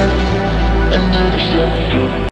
understand, understand.